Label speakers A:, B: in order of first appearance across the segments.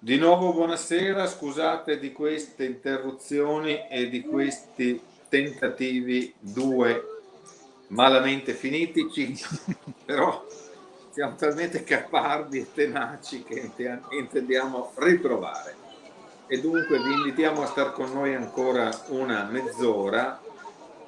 A: Di nuovo buonasera, scusate di queste interruzioni e di questi tentativi due malamente finitici, però siamo talmente capardi e tenaci che intendiamo riprovare. E dunque vi invitiamo a stare con noi ancora una mezz'ora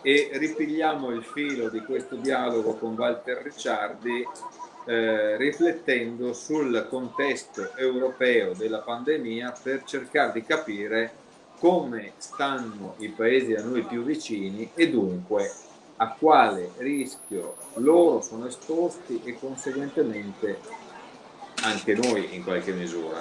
A: e ripigliamo il filo di questo dialogo con Walter Ricciardi eh, riflettendo sul contesto europeo della pandemia per cercare di capire come stanno i paesi a noi più vicini e dunque a quale rischio loro sono esposti e conseguentemente anche noi in qualche misura.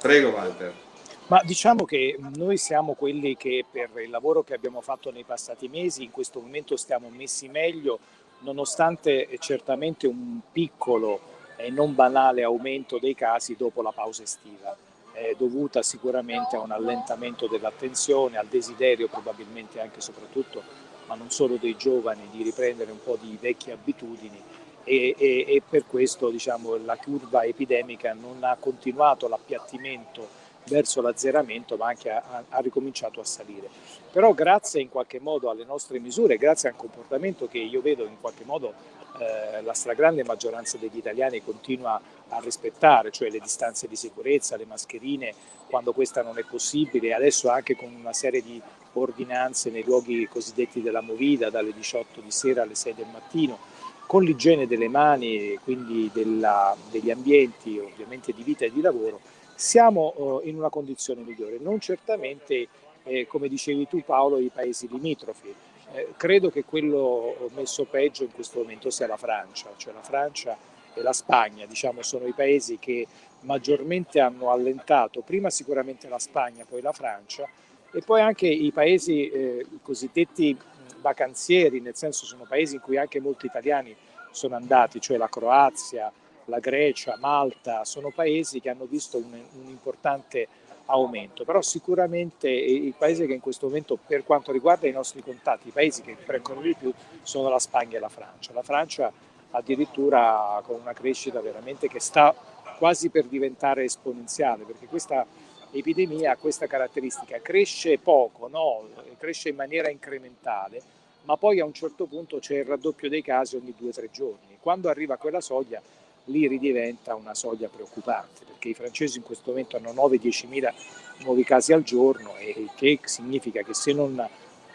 A: Prego Walter.
B: Ma diciamo che noi siamo quelli che per il lavoro che abbiamo fatto nei passati mesi in questo momento stiamo messi meglio nonostante certamente un piccolo e non banale aumento dei casi dopo la pausa estiva, eh, dovuta sicuramente a un allentamento dell'attenzione, al desiderio probabilmente anche e soprattutto, ma non solo dei giovani, di riprendere un po' di vecchie abitudini. E, e, e per questo diciamo, la curva epidemica non ha continuato l'appiattimento verso l'azzeramento ma anche ha, ha, ricominciato a salire. Però grazie in qualche modo alle nostre misure, grazie a un comportamento che io vedo in qualche modo eh, la stragrande maggioranza degli italiani continua a rispettare, cioè le distanze di sicurezza, le mascherine quando questa non è possibile, adesso anche con una serie di ordinanze nei luoghi cosiddetti della movida dalle 18 di sera alle 6 del mattino, con l'igiene delle mani, quindi della, degli ambienti ovviamente di vita e di lavoro, siamo eh, in una condizione migliore, non certamente, eh, come dicevi tu Paolo, i paesi limitrofi. Eh, credo che quello messo peggio in questo momento sia la Francia, cioè la Francia e la Spagna, diciamo, sono i paesi che maggiormente hanno allentato, prima sicuramente la Spagna, poi la Francia, e poi anche i paesi eh, cosiddetti vacanzieri, nel senso sono paesi in cui anche molti italiani sono andati, cioè la Croazia, la Grecia, Malta, sono paesi che hanno visto un, un importante aumento, però sicuramente i paesi che in questo momento per quanto riguarda i nostri contatti, i paesi che prendono di più sono la Spagna e la Francia. La Francia addirittura con una crescita veramente che sta quasi per diventare esponenziale, perché questa epidemia ha questa caratteristica, cresce poco, no? cresce in maniera incrementale, ma poi a un certo punto c'è il raddoppio dei casi ogni due o tre giorni. Quando arriva quella soglia lì ridiventa una soglia preoccupante, perché i francesi in questo momento hanno 9-10 mila nuovi casi al giorno e che significa che se non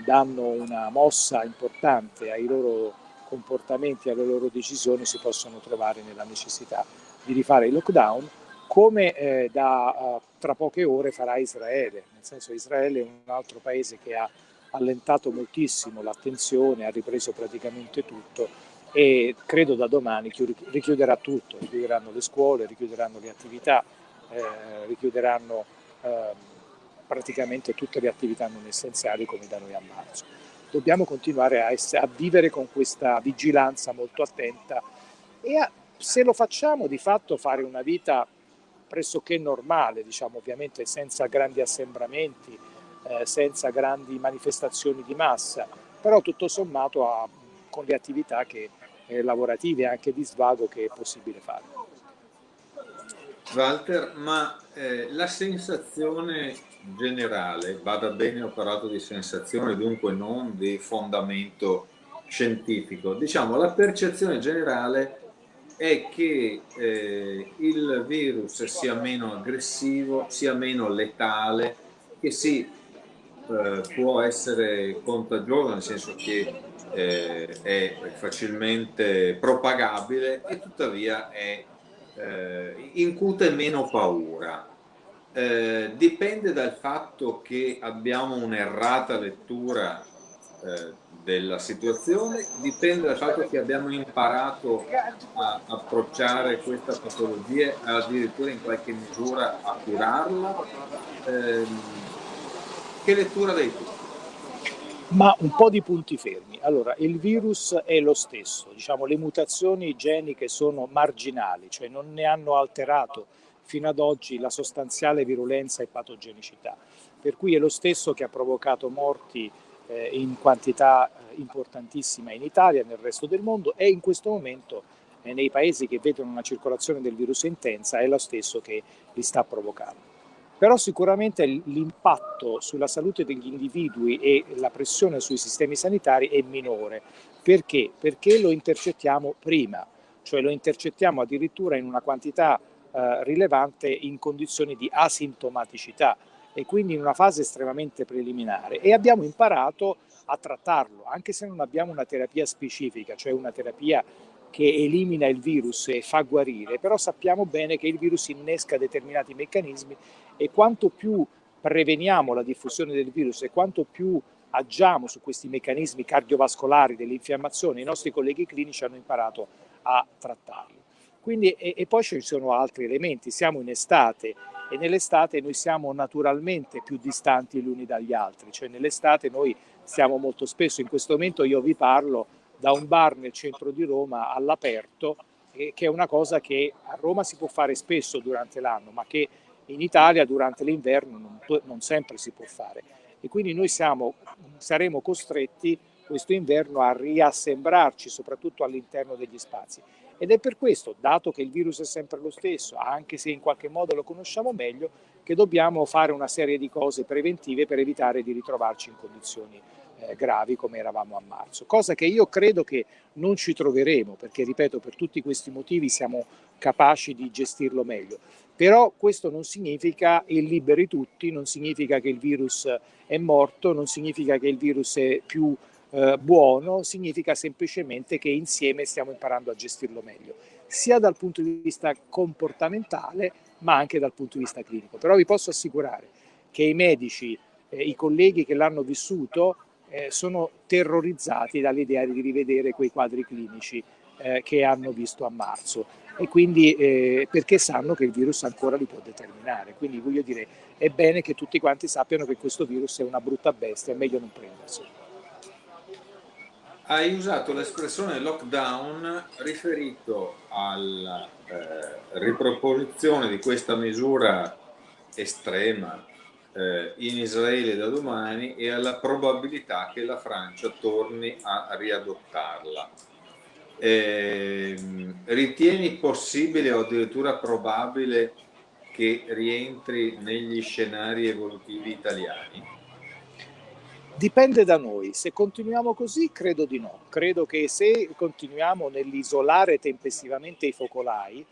B: danno una mossa importante ai loro comportamenti, alle loro decisioni, si possono trovare nella necessità di rifare il lockdown, come eh, da uh, tra poche ore farà Israele, nel senso che Israele è un altro paese che ha allentato moltissimo l'attenzione, ha ripreso praticamente tutto e credo da domani richiuderà tutto, richiuderanno le scuole, richiuderanno le attività, eh, richiuderanno eh, praticamente tutte le attività non essenziali come da noi a marzo. Dobbiamo continuare a, essere, a vivere con questa vigilanza molto attenta e a, se lo facciamo di fatto fare una vita pressoché normale, diciamo ovviamente senza grandi assembramenti, eh, senza grandi manifestazioni di massa, però tutto sommato a, con le attività che lavorative e anche di svago che è possibile fare.
A: Walter, ma eh, la sensazione generale, vada bene ho parlato di sensazione, dunque non di fondamento scientifico, diciamo la percezione generale è che eh, il virus sia meno aggressivo, sia meno letale, che si eh, può essere contagioso, nel senso che eh, è facilmente propagabile e tuttavia è, eh, incute meno paura. Eh, dipende dal fatto che abbiamo un'errata lettura eh, della situazione, dipende dal fatto che abbiamo imparato a approcciare questa patologia, addirittura in qualche misura a curarla. Ehm, che lettura dai tu?
B: Ma un po' di punti fermi. Allora, il virus è lo stesso, diciamo, le mutazioni geniche sono marginali, cioè non ne hanno alterato fino ad oggi la sostanziale virulenza e patogenicità, per cui è lo stesso che ha provocato morti eh, in quantità eh, importantissima in Italia e nel resto del mondo e in questo momento eh, nei paesi che vedono una circolazione del virus intensa è lo stesso che li sta provocando. Però sicuramente l'impatto sulla salute degli individui e la pressione sui sistemi sanitari è minore. Perché? Perché lo intercettiamo prima, cioè lo intercettiamo addirittura in una quantità eh, rilevante in condizioni di asintomaticità e quindi in una fase estremamente preliminare e abbiamo imparato a trattarlo, anche se non abbiamo una terapia specifica, cioè una terapia che elimina il virus e fa guarire, però sappiamo bene che il virus innesca determinati meccanismi e quanto più preveniamo la diffusione del virus e quanto più agiamo su questi meccanismi cardiovascolari dell'infiammazione, i nostri colleghi clinici hanno imparato a trattarli. Quindi, e, e poi ci sono altri elementi, siamo in estate e nell'estate noi siamo naturalmente più distanti gli uni dagli altri, cioè nell'estate noi siamo molto spesso, in questo momento io vi parlo da un bar nel centro di Roma all'aperto, eh, che è una cosa che a Roma si può fare spesso durante l'anno, ma che in Italia durante l'inverno non, non, sempre si può fare. E quindi noi siamo, saremo costretti questo inverno a riassemblarci soprattutto all'interno degli spazi. Ed è per questo, dato che il virus è sempre lo stesso, anche se in qualche modo lo conosciamo meglio, che dobbiamo fare una serie di cose preventive per evitare di ritrovarci in condizioni eh, gravi come eravamo a marzo, cosa che io credo che non ci troveremo, perché ripeto, per tutti questi motivi siamo capaci di gestirlo meglio. Però questo non significa il liberi tutti, non significa che il virus è morto, non significa che il virus è più eh, buono, significa semplicemente che insieme stiamo imparando a gestirlo meglio, sia dal punto di vista comportamentale ma anche dal punto di vista clinico. Però vi posso assicurare che i medici, eh, i colleghi che l'hanno vissuto, eh, sono terrorizzati dall'idea di rivedere quei quadri clinici eh, che hanno visto a marzo e quindi eh, perché sanno che il virus ancora li può determinare. Quindi voglio dire, è bene che tutti quanti sappiano che questo virus è una brutta bestia, è meglio non prenderselo.
A: Hai usato l'espressione lockdown riferito alla eh, riproposizione di questa misura estrema eh, in Israele da domani e alla probabilità che la Francia torni a riadottarla. Eh, ritieni possibile o addirittura probabile che rientri negli scenari evolutivi italiani?
B: Dipende da noi, se continuiamo così credo di no, credo che se continuiamo nell'isolare tempestivamente i focolai,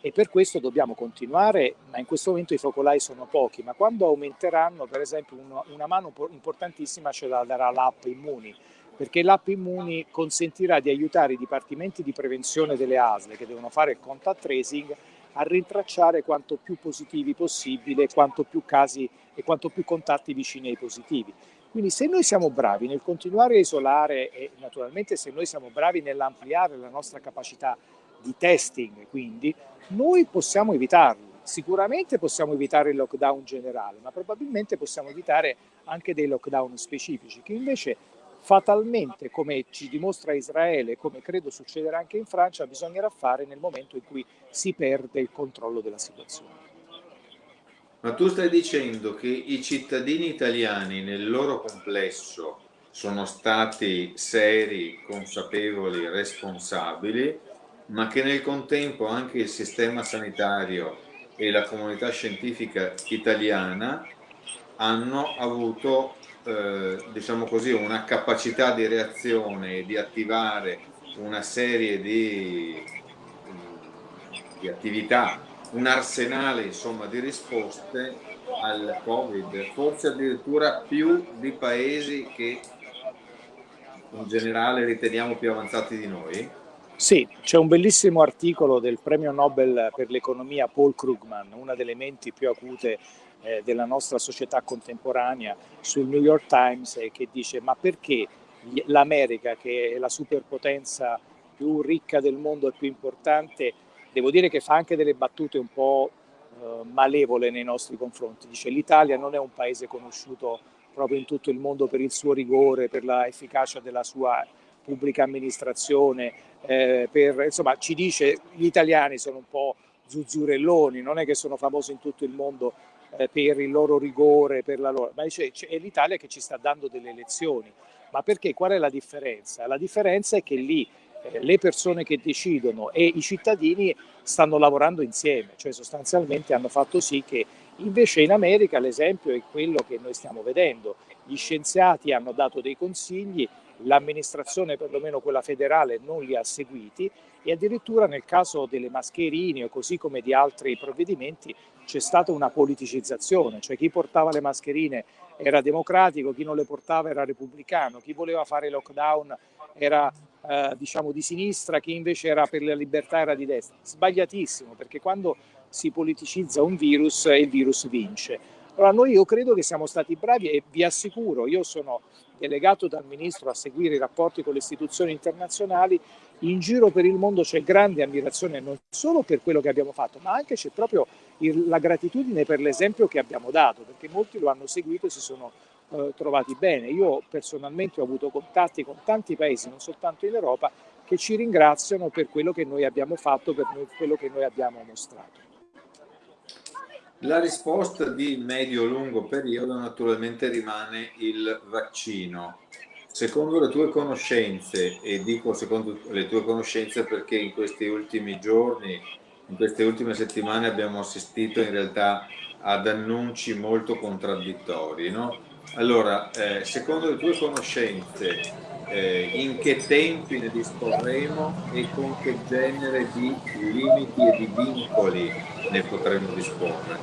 B: e per questo dobbiamo continuare, ma in questo momento i focolai sono pochi, ma quando aumenteranno, per esempio una, una mano importantissima ce la darà l'app Immuni, perché l'app Immuni consentirà di aiutare i dipartimenti di prevenzione delle ASL che devono fare il contact tracing a rintracciare quanto più positivi possibile, quanto più casi e quanto più contatti vicini ai positivi. Quindi se noi siamo bravi nel continuare a isolare e naturalmente se noi siamo bravi nell'ampliare la nostra capacità di testing, quindi noi possiamo evitarli. Sicuramente possiamo evitare il lockdown generale, ma probabilmente possiamo evitare anche dei lockdown specifici, che invece fatalmente, come ci dimostra Israele, come credo succederà anche in Francia, bisognerà fare nel momento in cui si perde il controllo della situazione.
A: Ma tu stai dicendo che i cittadini italiani nel loro complesso sono stati seri, consapevoli, responsabili, ma che nel contempo anche il sistema sanitario e la comunità scientifica italiana hanno avuto eh, diciamo così, una capacità di reazione e di attivare una serie di, di attività un arsenale insomma, di risposte al Covid, forse addirittura più di paesi che in generale riteniamo più avanzati di noi?
B: Sì, c'è un bellissimo articolo del premio Nobel per l'economia Paul Krugman, una delle menti più acute eh, della nostra società contemporanea, sul New York Times, eh, che dice ma perché l'America, che è la superpotenza più ricca del mondo e più importante, devo dire che fa anche delle battute un po' eh, malevole nei nostri confronti. Dice l'Italia non è un paese conosciuto proprio in tutto il mondo per il suo rigore, per l'efficacia della sua pubblica amministrazione, eh, per, insomma ci dice gli italiani sono un po' zuzzurelloni, non è che sono famosi in tutto il mondo eh, per il loro rigore, per la loro, ma dice, è l'Italia che ci sta dando delle lezioni. Ma perché? Qual è la differenza? La differenza è che lì eh, le persone che decidono e i cittadini stanno lavorando insieme, cioè sostanzialmente hanno fatto sì che Invece in America l'esempio è quello che noi stiamo vedendo. Gli scienziati hanno dato dei consigli, l'amministrazione, perlomeno quella federale, non li ha seguiti e addirittura nel caso delle mascherine o così come di altri provvedimenti c'è stata una politicizzazione, cioè chi portava le mascherine era democratico, chi non le portava era repubblicano, chi voleva fare lockdown era eh, diciamo di sinistra, chi invece era per la libertà era di destra. Sbagliatissimo, perché quando si politicizza un virus, il virus vince. Allora noi io credo che siamo stati bravi e vi assicuro, io sono delegato dal Ministro a seguire i rapporti con le istituzioni internazionali, in giro per il mondo c'è grande ammirazione non solo per quello che abbiamo fatto, ma anche c'è proprio il, la gratitudine per l'esempio che abbiamo dato, perché molti lo hanno seguito e si sono eh, trovati bene. Io personalmente ho avuto contatti con tanti paesi, non soltanto in Europa, che ci ringraziano per quello che noi abbiamo fatto, per quello che noi abbiamo mostrato.
A: La risposta di medio-lungo periodo naturalmente rimane il vaccino. Secondo le tue conoscenze, e dico secondo le tue conoscenze perché in questi ultimi giorni, in queste ultime settimane abbiamo assistito in realtà ad annunci molto contraddittori, no? Allora, eh, secondo le tue conoscenze, eh, in che tempi ne disporremo e con che genere di limiti e di vincoli ne potremo disporre?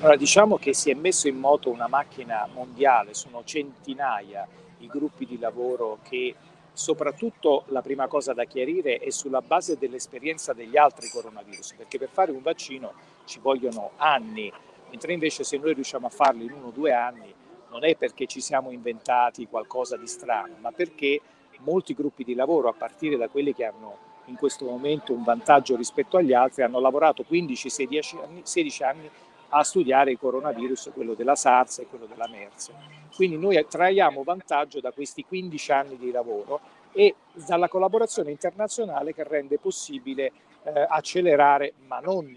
B: Allora, diciamo che si è messo in moto una macchina mondiale, sono centinaia i gruppi di lavoro che soprattutto la prima cosa da chiarire è sulla base dell'esperienza degli altri coronavirus, perché per fare un vaccino ci vogliono anni, mentre invece se noi riusciamo a farlo in uno o due anni non è perché ci siamo inventati qualcosa di strano, ma perché molti gruppi di lavoro, a partire da quelli che hanno in questo momento un vantaggio rispetto agli altri, hanno lavorato 15-16 anni, 16 anni a studiare il coronavirus, quello della SARS e quello della MERS. Quindi noi traiamo vantaggio da questi 15 anni di lavoro e dalla collaborazione internazionale che rende possibile eh, accelerare, ma non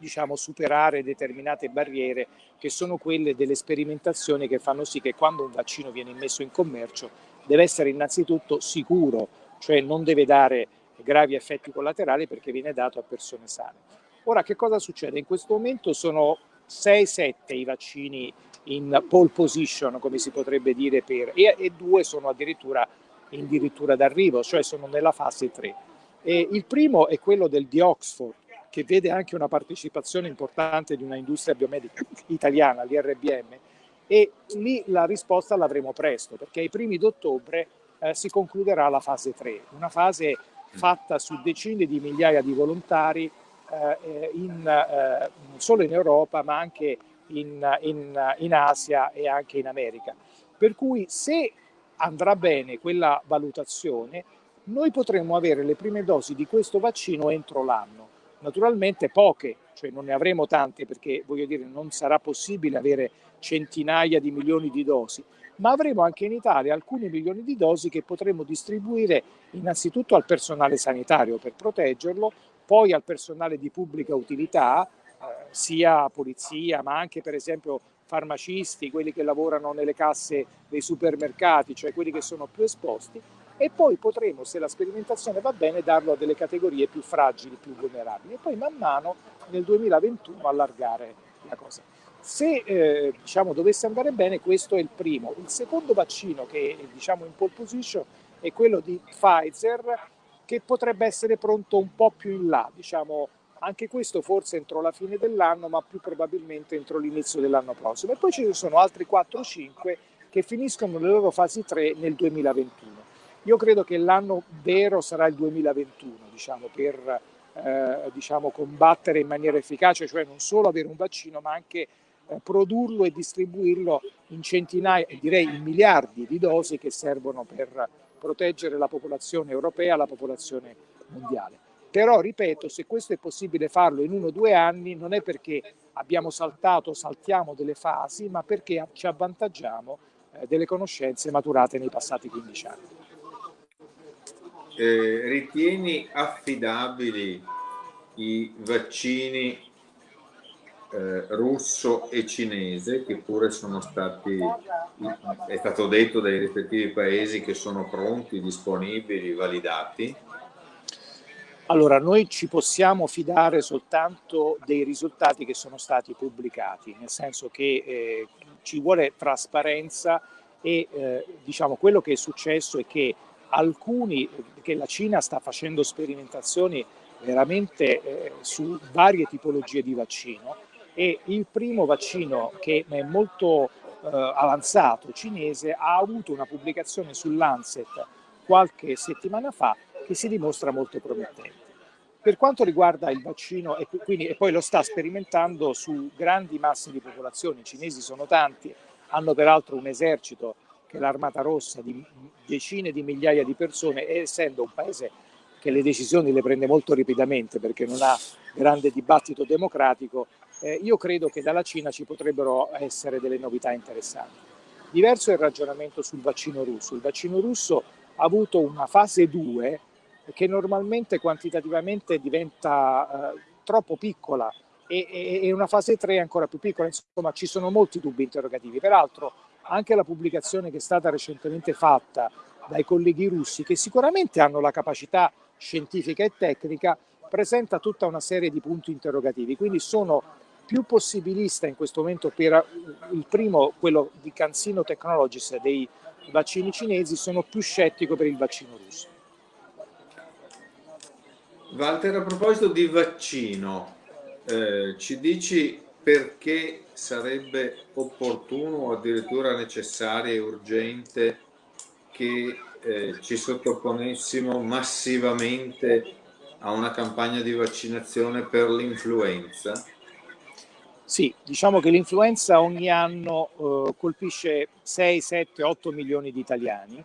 B: diciamo, superare determinate barriere che sono quelle delle sperimentazioni che fanno sì che quando un vaccino viene messo in commercio deve essere innanzitutto sicuro, cioè non deve dare gravi effetti collaterali perché viene dato a persone sane. Ora che cosa succede? In questo momento sono 6-7 i vaccini in pole position, come si potrebbe dire, per, e, e due sono addirittura in dirittura d'arrivo, cioè sono nella fase 3. E il primo è quello del di Oxford, che vede anche una partecipazione importante di una industria biomedica italiana, l'IRBM, e lì la risposta l'avremo presto, perché ai primi d'ottobre eh, si concluderà la fase 3, una fase fatta su decine di migliaia di volontari eh, in, eh, non solo in Europa ma anche in, in, in Asia e anche in America. Per cui se andrà bene quella valutazione, noi potremmo avere le prime dosi di questo vaccino entro l'anno. Naturalmente poche, cioè non ne avremo tante perché voglio dire non sarà possibile avere centinaia di milioni di dosi, ma avremo anche in Italia alcuni milioni di dosi che potremo distribuire innanzitutto al personale sanitario per proteggerlo, poi al personale di pubblica utilità, eh, sia polizia ma anche per esempio farmacisti, quelli che lavorano nelle casse dei supermercati, cioè quelli che sono più esposti, e poi potremo, se la sperimentazione va bene, darlo a delle categorie più fragili, più vulnerabili, e poi man mano nel 2021 allargare la cosa. Se eh, diciamo, dovesse andare bene, questo è il primo. Il secondo vaccino che è diciamo, in pole position è quello di Pfizer, che potrebbe essere pronto un po' più in là, diciamo anche questo forse entro la fine dell'anno, ma più probabilmente entro l'inizio dell'anno prossimo. E poi ci sono altri 4-5 che finiscono le loro fasi 3 nel 2021. Io credo che l'anno vero sarà il 2021, diciamo, per eh, diciamo, combattere in maniera efficace, cioè non solo avere un vaccino, ma anche eh, produrlo e distribuirlo in centinaia, direi in miliardi di dosi che servono per proteggere la popolazione europea, la popolazione mondiale. Però, ripeto, se questo è possibile farlo in uno o due anni, non è perché abbiamo saltato, saltiamo delle fasi, ma perché ci avvantaggiamo eh, delle conoscenze maturate nei passati 15 anni.
A: Eh, ritieni affidabili i vaccini eh, russo e cinese che pure sono stati, è stato detto dai rispettivi paesi che sono pronti, disponibili, validati?
B: Allora, noi ci possiamo fidare soltanto dei risultati che sono stati pubblicati, nel senso che eh, ci vuole trasparenza e eh, diciamo quello che è successo è che alcuni, che la Cina sta facendo sperimentazioni veramente eh, su varie tipologie di vaccino e il primo vaccino che è molto eh, avanzato cinese ha avuto una pubblicazione sull'Ancet qualche settimana fa che si dimostra molto promettente. Per quanto riguarda il vaccino, e, quindi, e poi lo sta sperimentando su grandi masse di popolazione, i cinesi sono tanti, hanno peraltro un esercito che l'Armata Rossa di decine di migliaia di persone essendo un paese che le decisioni le prende molto rapidamente perché non ha grande dibattito democratico, eh, io credo che dalla Cina ci potrebbero essere delle novità interessanti. Diverso è il ragionamento sul vaccino russo. Il vaccino russo ha avuto una fase 2 che normalmente quantitativamente diventa eh, troppo piccola e, e, e, una fase 3 ancora più piccola, insomma ci sono molti dubbi interrogativi. Peraltro anche la pubblicazione che è stata recentemente fatta dai colleghi russi, che sicuramente hanno la capacità scientifica e tecnica, presenta tutta una serie di punti interrogativi, quindi sono più possibilista in questo momento per il primo, quello di Cansino Technologies dei vaccini cinesi, sono più scettico per il vaccino russo.
A: Walter, a proposito di vaccino, eh, ci dici perché sarebbe opportuno o addirittura necessario e urgente che eh, ci sottoponessimo massivamente a una campagna di vaccinazione per l'influenza?
B: Sì, diciamo che l'influenza ogni anno eh, colpisce 6, 7, 8 milioni di italiani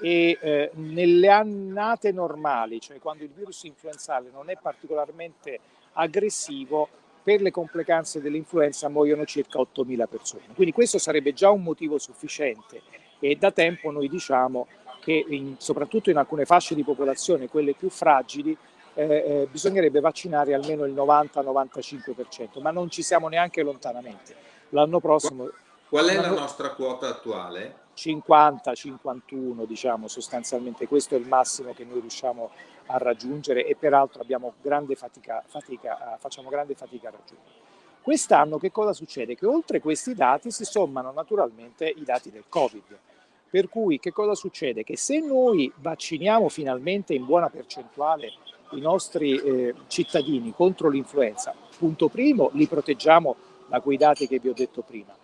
B: e eh, nelle annate normali, cioè quando il virus influenzale non è particolarmente aggressivo, per le complicanze dell'influenza muoiono circa 8.000 persone. Quindi questo sarebbe già un motivo sufficiente e da tempo noi diciamo che in, soprattutto in alcune fasce di popolazione, quelle più fragili, eh, eh, bisognerebbe vaccinare almeno il 90-95%, ma non ci siamo neanche lontanamente. L'anno prossimo...
A: Qual è la nostra quota attuale?
B: 50-51 diciamo sostanzialmente questo è il massimo che noi riusciamo a raggiungere e peraltro grande fatica, fatica, facciamo grande fatica a raggiungere. Quest'anno che cosa succede? Che oltre questi dati si sommano naturalmente i dati del Covid, per cui che cosa succede? Che se noi vacciniamo finalmente in buona percentuale i nostri eh, cittadini contro l'influenza, punto primo, li proteggiamo da quei dati che vi ho detto prima,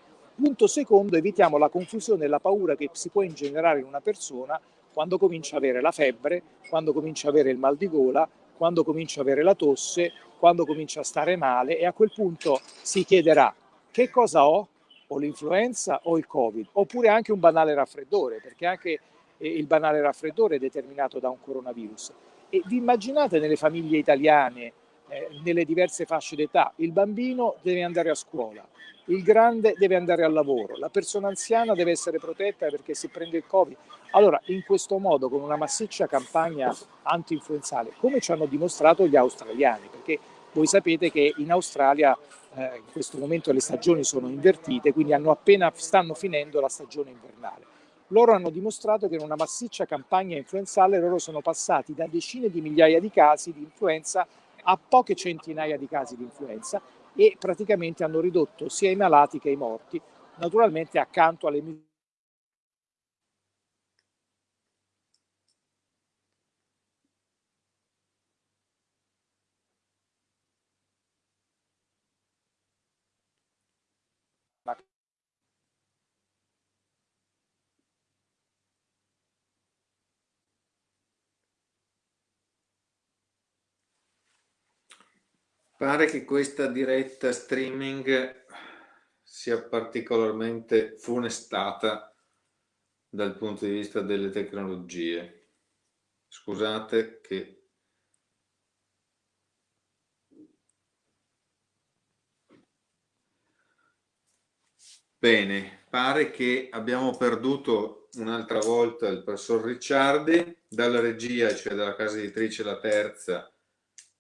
B: Punto secondo, evitiamo la confusione e la paura che si può ingenerare in una persona quando comincia ad avere la febbre, quando comincia ad avere il mal di gola, quando comincia ad avere la tosse, quando comincia a stare male e a quel punto si chiederà che cosa ho, o l'influenza o il covid, oppure anche un banale raffreddore, perché anche eh, il banale raffreddore è determinato da un coronavirus. E vi immaginate nelle famiglie italiane, eh, nelle diverse fasce d'età, il bambino deve andare a scuola, il grande deve andare al lavoro, la persona anziana deve essere protetta perché si prende il Covid. Allora, in questo modo, con una massiccia campagna anti-influenzale, come ci hanno dimostrato gli australiani, perché voi sapete che in Australia eh, in questo momento le stagioni sono invertite, quindi hanno appena stanno finendo la stagione invernale. Loro hanno dimostrato che in una massiccia campagna influenzale loro sono passati da decine di migliaia di casi di influenza a poche centinaia di casi di influenza e praticamente hanno ridotto sia i malati che i morti, naturalmente accanto alle misure
A: Pare che questa diretta streaming sia particolarmente funestata dal punto di vista delle tecnologie. Scusate che Bene, pare che abbiamo perduto un'altra volta il professor Ricciardi dalla regia, cioè dalla casa editrice La Terza,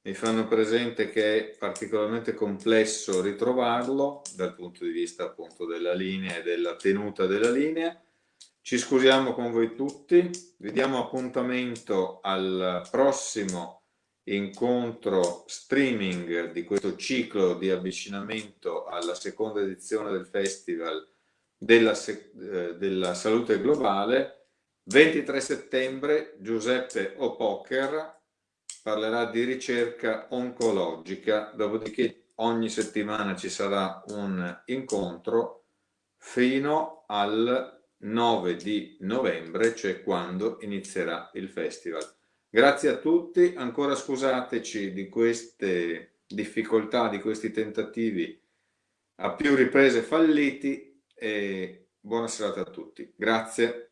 A: mi fanno presente che è particolarmente complesso ritrovarlo dal punto di vista appunto della linea e della tenuta della linea. Ci scusiamo con voi tutti, vi diamo appuntamento al prossimo incontro streaming di questo ciclo di avvicinamento alla seconda edizione del Festival della, eh, della Salute Globale. 23 settembre Giuseppe O'Poker parlerà di ricerca oncologica, dopodiché ogni settimana ci sarà un incontro fino al 9 di novembre, cioè quando inizierà il festival. Grazie a tutti, ancora scusateci di queste difficoltà, di questi tentativi a più riprese falliti e buona serata a tutti. Grazie.